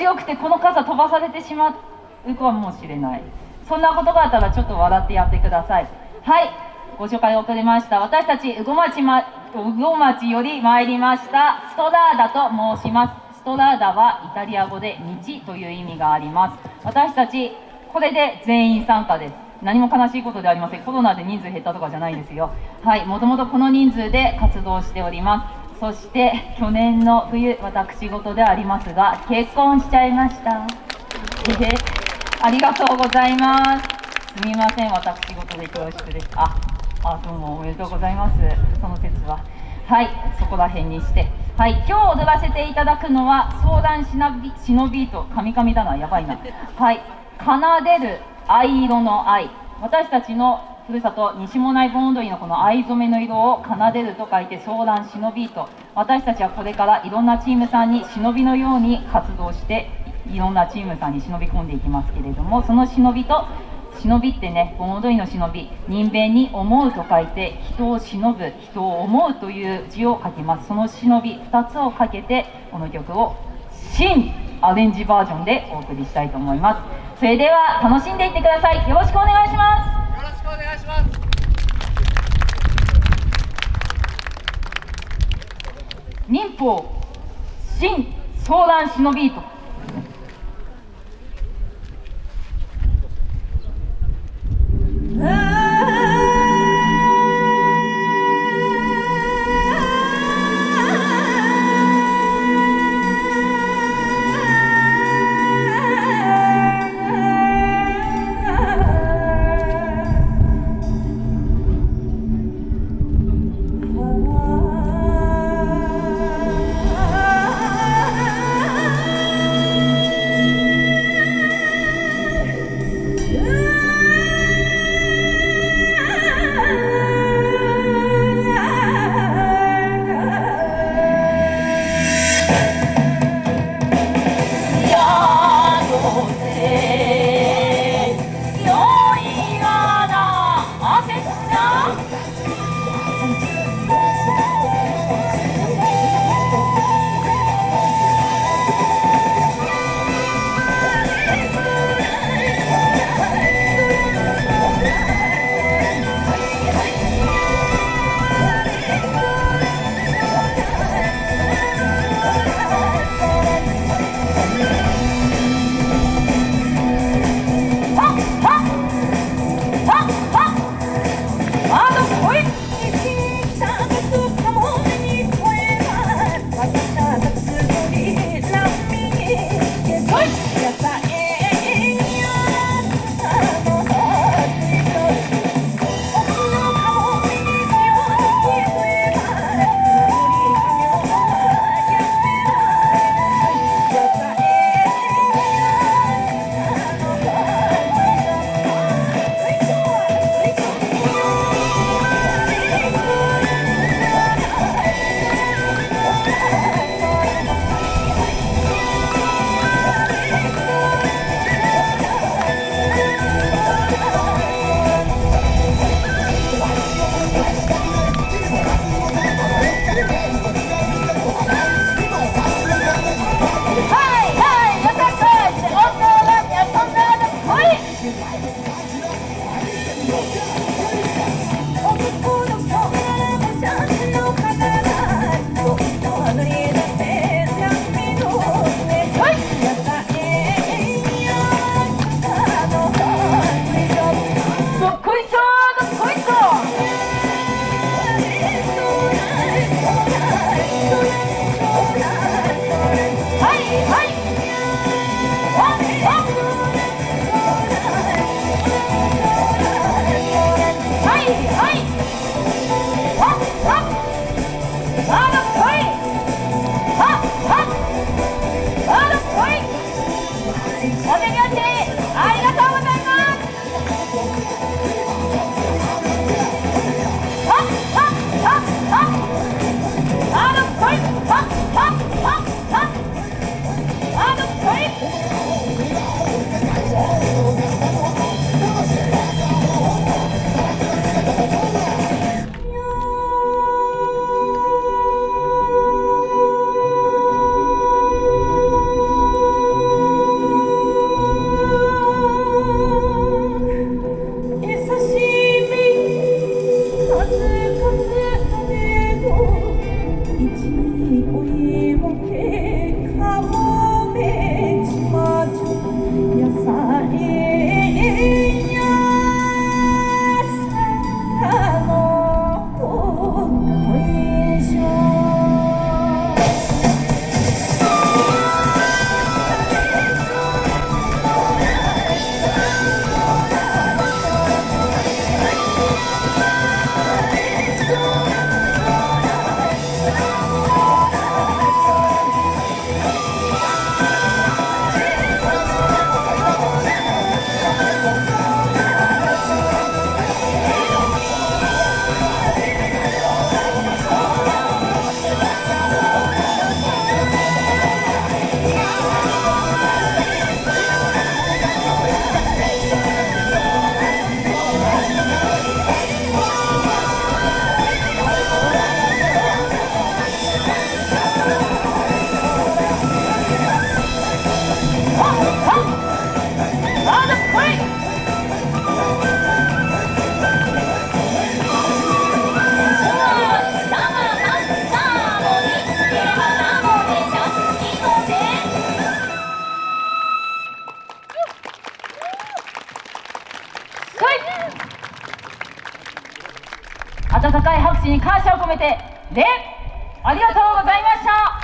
強くてこの傘飛ばされてしまうかもしれない。そんなことがあったらちょっと笑ってやってください。はい。ご紹介遅れました。私たち羽後町,、ま、羽後町より参りました。ストラーダと申します。ストラーダはイタリア語で道という意味があります。私たちこれで全員参加です。何も悲しいことではありません。コロナで人数減ったとかじゃないですよ。はい。もともとこの人数で活動しております。そして去年の冬私事でありますが結婚しちゃいました。ありがとうございます。すみません私事で恐縮です。ああどうもおめでとうございます。その説は。はいそこら辺にして。はい今日踊らせていただくのは相談しなび忍びとカミカミだなやばいな。はい奏でる藍色の藍。私たちのふるさと西もない盆踊りのこの藍染めの色を奏でると書いて相談忍びと。私たちはこれからいろんなチームさんに忍びのように活動していろんなチームさんに忍び込んでいきますけれどもその忍びと忍びってね盆踊りの忍び人弁に思うと書いて人を忍ぶ人を思うという字を書きます。その忍び2つをかけてこの曲を新アレンジバージョンでお送りしたいと思います。それでは楽しんでいってください。よろしくお願いします。します。民法新相談忍びと Why 温かい拍手に感謝を込めて礼ありがとうございました。